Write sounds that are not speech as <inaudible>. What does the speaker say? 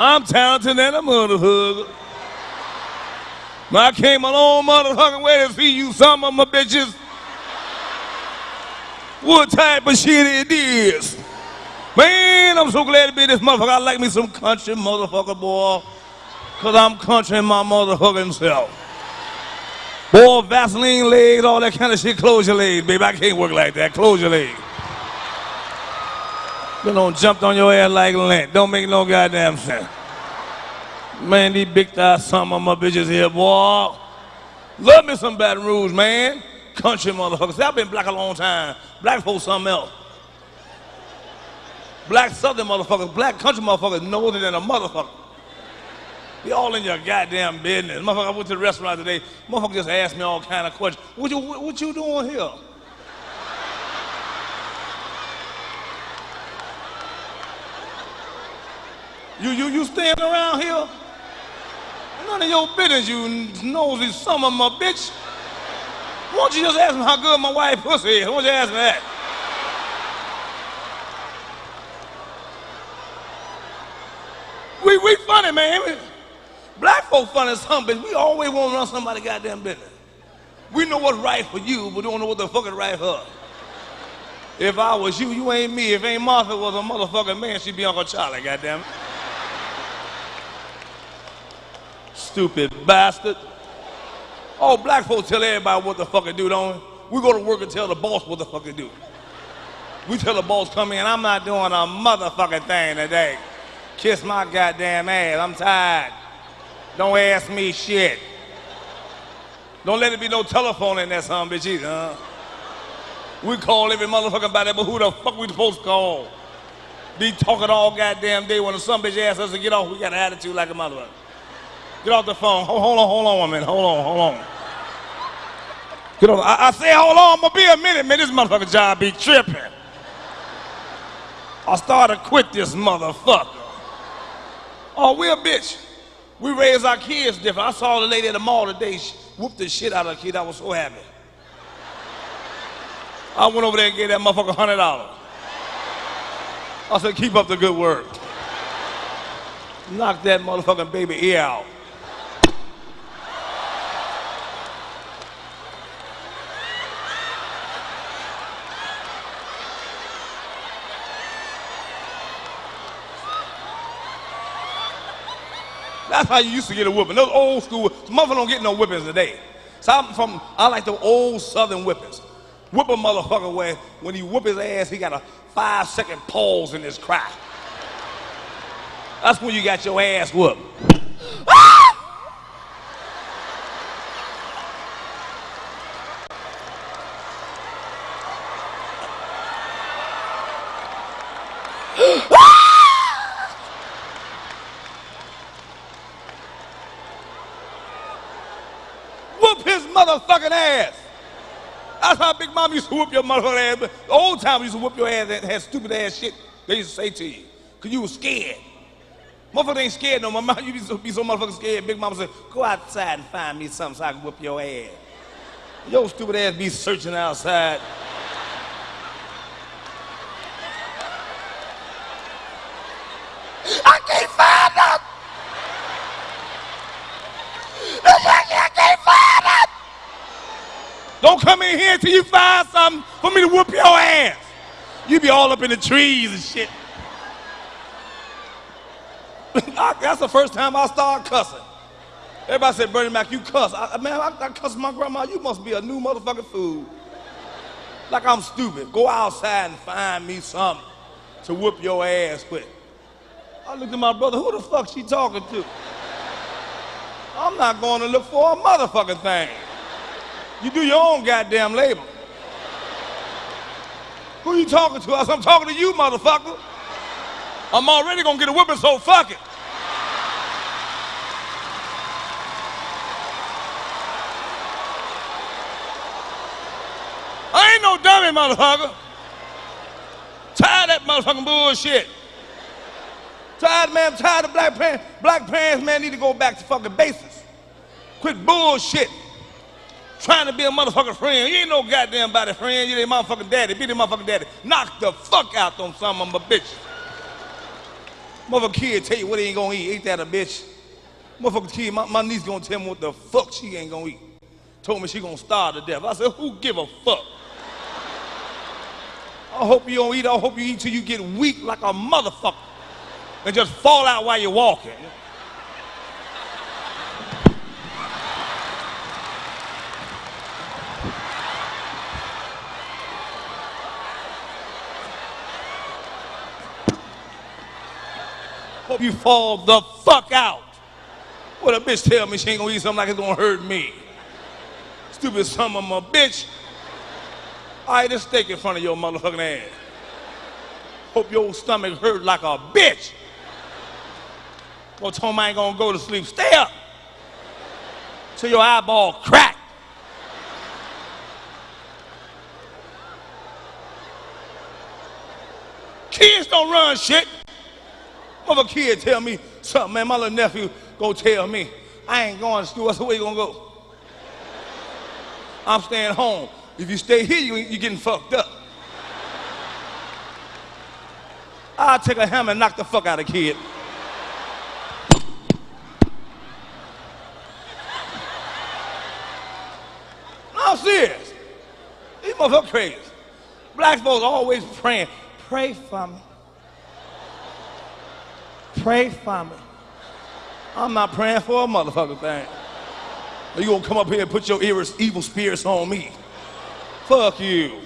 I'm talented and a motherfucker. I came a long motherfucking way to see you some of my bitches. What type of shit it is? Man, I'm so glad to be this motherfucker. I like me some country motherfucker, boy. Cause I'm country my motherfucking self. Boy, Vaseline legs, all that kind of shit, close your legs, baby. I can't work like that. Close your legs. They don't jump on your ass like lint. Don't make no goddamn sense. Man, these big thighs, some of my bitches here, boy. Love me some Baton Rouge, man. Country motherfuckers. I've been black a long time. Black folks something else. Black southern motherfuckers, black country motherfuckers know than a motherfucker. Be all in your goddamn business. Motherfucker, I went to the restaurant today. Motherfucker just asked me all kind of questions. What you, what you doing here? You, you, you staying around here? None of your business, you nosy son of a bitch. Why don't you just ask me how good my wife pussy is? Why don't you ask me that? We, we funny, man. Black folk funny some bitch. We always want to run somebody goddamn business. We know what's right for you, but don't know what the fuck is right for her. If I was you, you ain't me. If ain't Martha was a motherfucking man, she'd be Uncle Charlie, goddamn it. Stupid bastard. Oh, black folks tell everybody what the fuck to do, don't we? We go to work and tell the boss what the fuck to do. We tell the boss come in, I'm not doing a motherfucking thing today. Kiss my goddamn ass, I'm tired. Don't ask me shit. Don't let it be no telephone in that son bitch either, huh? We call every motherfucker by that, but who the fuck we supposed to call? Be talking all goddamn day when son bitch asks us to get off, we got an attitude like a motherfucker. Get off the phone. Hold, hold on, hold on a minute. Hold on, hold on. Get on. I, I say, hold on, I'm gonna be a minute, man. This motherfucker job be tripping. I started to quit this motherfucker. Oh, we a bitch. We raise our kids different. I saw the lady at the mall today whoop the shit out of the kid. I was so happy. I went over there and gave that motherfucker hundred dollars. I said, keep up the good work. Knock that motherfucking baby ear out. That's how you used to get a whipping. Those old school, motherfuckers don't get no whippings today. So I'm from, I like the old southern whippings. Whip a motherfucker where when he whip his ass, he got a five second pause in his cry. That's when you got your ass whooped. whoop <laughs> his motherfucking ass. That's how Big Mom used to whoop your motherfucking ass. The old time used to whoop your ass and had stupid ass shit they used to say to you. Cause you was scared. Motherfucker ain't scared no more. <laughs> Mom, you be so, be so motherfucking scared. Big Mama said, go outside and find me something so I can whoop your ass. Your stupid ass be searching outside. I can't find nothing. I can't find nothing. Come in here until you find something for me to whoop your ass. You be all up in the trees and shit. <laughs> That's the first time I start cussing. Everybody said, Bernie Mac, you cuss. I, man, I, I cuss my grandma. You must be a new motherfucking fool. Like I'm stupid. Go outside and find me something to whoop your ass with. I looked at my brother. Who the fuck she talking to? I'm not going to look for a motherfucking thing. You do your own goddamn labor. Who you talking to? I said, I'm talking to you, motherfucker. I'm already gonna get a whipping, so fuck it. I ain't no dummy, motherfucker. Tired of that motherfucking bullshit. Tired, man, tired of black pants. Black pants, man, need to go back to fucking basics. Quit bullshit. Trying to be a motherfucking friend. You ain't no goddamn body friend. You ain't motherfucking daddy. Be the motherfucking daddy. Knock the fuck out on some of my bitches. Motherfucker kid tell you what he ain't gonna eat. Ain't that a bitch? Motherfucker kid, my, my niece gonna tell me what the fuck she ain't gonna eat. Told me she gonna starve to death. I said, who give a fuck? I hope you don't eat. I hope you eat till you get weak like a motherfucker and just fall out while you're walking. Hope you fall the fuck out. What a bitch tell me she ain't gonna eat something like it's gonna hurt me. Stupid son of a bitch. I ate a steak in front of your motherfucking ass. Hope your stomach hurt like a bitch. Well, Tom I ain't gonna go to sleep. Stay up till your eyeball crack. Kids don't run shit. Mother kid tell me something, man. My little nephew go tell me, I ain't going to school. I said, where you gonna go? I'm staying home. If you stay here, you, you're getting fucked up. I'll take a hammer and knock the fuck out of kid. No, I'm serious. These motherfuckers crazy. Black folks always praying. Pray for me. Pray for me. I'm not praying for a motherfucker thing. Are you gonna come up here and put your evil spirits on me. Fuck you.